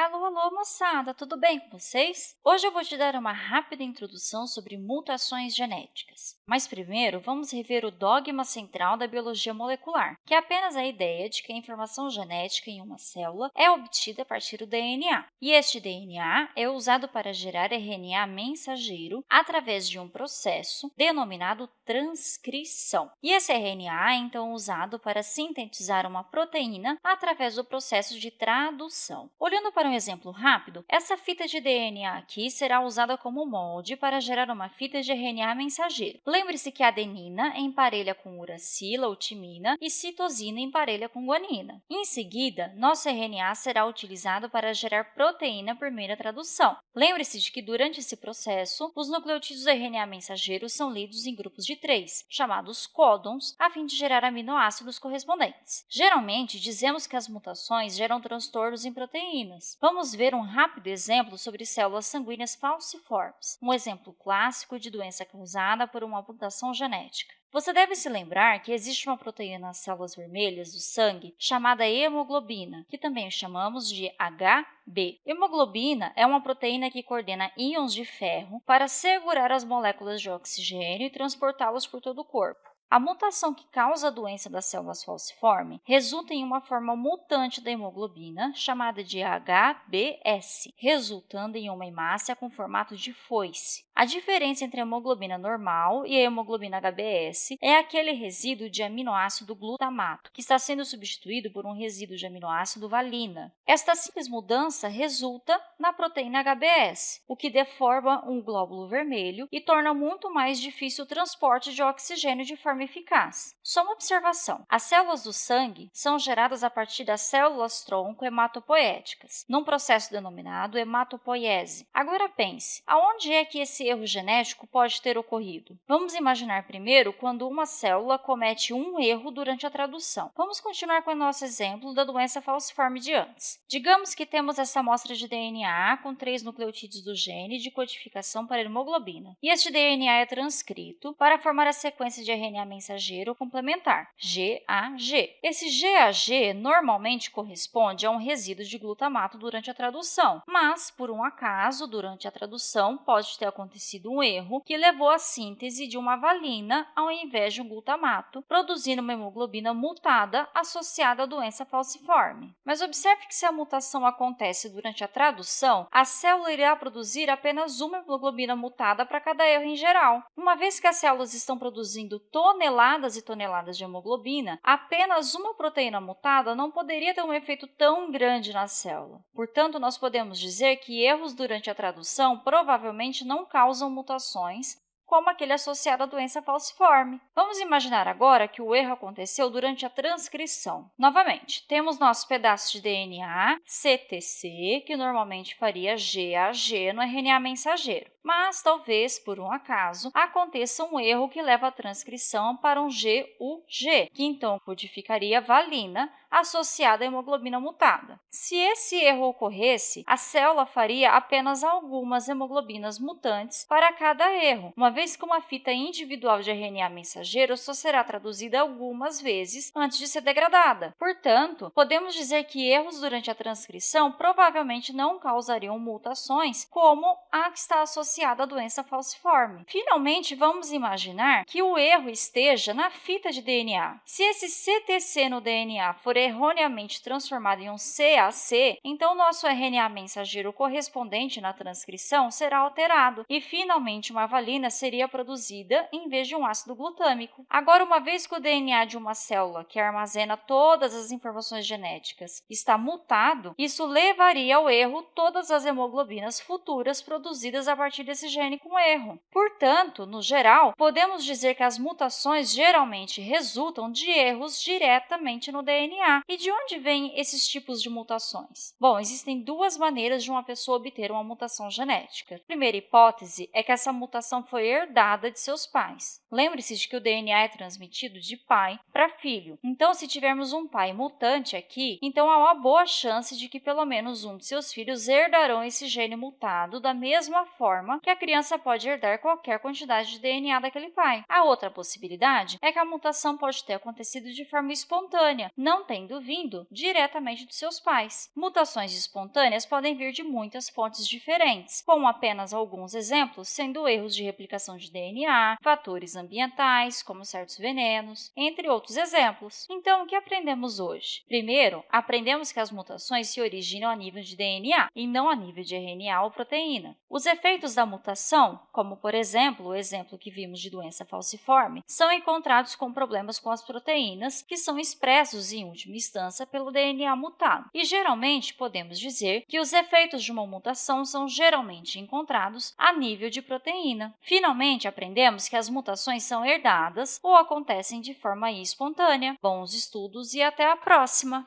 Alô, alô, moçada! Tudo bem com vocês? Hoje eu vou te dar uma rápida introdução sobre mutações genéticas. Mas primeiro, vamos rever o dogma central da biologia molecular, que é apenas a ideia de que a informação genética em uma célula é obtida a partir do DNA. E este DNA é usado para gerar RNA mensageiro através de um processo denominado transcrição. E esse RNA é então usado para sintetizar uma proteína através do processo de tradução. Olhando para um exemplo rápido, essa fita de DNA aqui será usada como molde para gerar uma fita de RNA mensageiro. Lembre-se que a adenina emparelha com uracila ou timina e citosina emparelha com guanina. Em seguida, nosso RNA será utilizado para gerar proteína por meio da tradução. Lembre-se de que durante esse processo, os nucleotídeos RNA mensageiro são lidos em grupos de três, chamados códons, a fim de gerar aminoácidos correspondentes. Geralmente, dizemos que as mutações geram transtornos em proteínas, Vamos ver um rápido exemplo sobre células sanguíneas falciformes, um exemplo clássico de doença causada por uma mutação genética. Você deve se lembrar que existe uma proteína nas células vermelhas do sangue chamada hemoglobina, que também chamamos de HB. Hemoglobina é uma proteína que coordena íons de ferro para segurar as moléculas de oxigênio e transportá-los por todo o corpo. A mutação que causa a doença das células falciforme resulta em uma forma mutante da hemoglobina, chamada de HBS, resultando em uma hemácia com formato de foice. A diferença entre a hemoglobina normal e a hemoglobina HBS é aquele resíduo de aminoácido glutamato, que está sendo substituído por um resíduo de aminoácido valina. Esta simples mudança resulta na proteína HBS, o que deforma um glóbulo vermelho e torna muito mais difícil o transporte de oxigênio de forma eficaz. Só uma observação: as células do sangue são geradas a partir das células-tronco hematopoéticas, num processo denominado hematopoiese. Agora pense, aonde é que esse erro genético pode ter ocorrido? Vamos imaginar primeiro quando uma célula comete um erro durante a tradução. Vamos continuar com o nosso exemplo da doença falciforme de antes. Digamos que temos essa amostra de DNA com três nucleotídeos do gene de codificação para hemoglobina. E este DNA é transcrito para formar a sequência de RNA mensageiro complementar, GAG. Esse GAG normalmente corresponde a um resíduo de glutamato durante a tradução, mas, por um acaso, durante a tradução pode ter acontecido acontecido um erro que levou à síntese de uma valina ao invés de um glutamato, produzindo uma hemoglobina mutada associada à doença falciforme. Mas observe que se a mutação acontece durante a tradução, a célula irá produzir apenas uma hemoglobina mutada para cada erro em geral. Uma vez que as células estão produzindo toneladas e toneladas de hemoglobina, apenas uma proteína mutada não poderia ter um efeito tão grande na célula. Portanto, nós podemos dizer que erros durante a tradução provavelmente não causam causam mutações, como aquele associado à doença falciforme. Vamos imaginar agora que o erro aconteceu durante a transcrição. Novamente, temos nosso pedaço de DNA, CTC, que normalmente faria GAG no RNA mensageiro mas talvez, por um acaso, aconteça um erro que leva a transcrição para um GUG, que então codificaria valina associada à hemoglobina mutada. Se esse erro ocorresse, a célula faria apenas algumas hemoglobinas mutantes para cada erro, uma vez que uma fita individual de RNA mensageiro só será traduzida algumas vezes antes de ser degradada. Portanto, podemos dizer que erros durante a transcrição provavelmente não causariam mutações como a que está associada à doença falciforme. Finalmente, vamos imaginar que o erro esteja na fita de DNA. Se esse CTC no DNA for erroneamente transformado em um CAC, então nosso RNA mensageiro correspondente na transcrição será alterado e, finalmente, uma valina seria produzida em vez de um ácido glutâmico. Agora, uma vez que o DNA de uma célula que armazena todas as informações genéticas está mutado, isso levaria ao erro todas as hemoglobinas futuras produzidas a partir desse gene com erro. Portanto, no geral, podemos dizer que as mutações geralmente resultam de erros diretamente no DNA. E de onde vêm esses tipos de mutações? Bom, existem duas maneiras de uma pessoa obter uma mutação genética. A primeira hipótese é que essa mutação foi herdada de seus pais. Lembre-se de que o DNA é transmitido de pai para filho. Então, se tivermos um pai mutante aqui, então há uma boa chance de que pelo menos um de seus filhos herdarão esse gene mutado da mesma forma que a criança pode herdar qualquer quantidade de DNA daquele pai. A outra possibilidade é que a mutação pode ter acontecido de forma espontânea, não tendo vindo diretamente dos seus pais. Mutações espontâneas podem vir de muitas fontes diferentes, com apenas alguns exemplos sendo erros de replicação de DNA, fatores ambientais, como certos venenos, entre outros exemplos. Então, o que aprendemos hoje? Primeiro, aprendemos que as mutações se originam a nível de DNA e não a nível de RNA ou proteína. Os efeitos da mutação, como por exemplo o exemplo que vimos de doença falciforme, são encontrados com problemas com as proteínas, que são expressos em última instância pelo DNA mutado. E geralmente podemos dizer que os efeitos de uma mutação são geralmente encontrados a nível de proteína. Finalmente, aprendemos que as mutações são herdadas ou acontecem de forma espontânea. Bons estudos e até a próxima!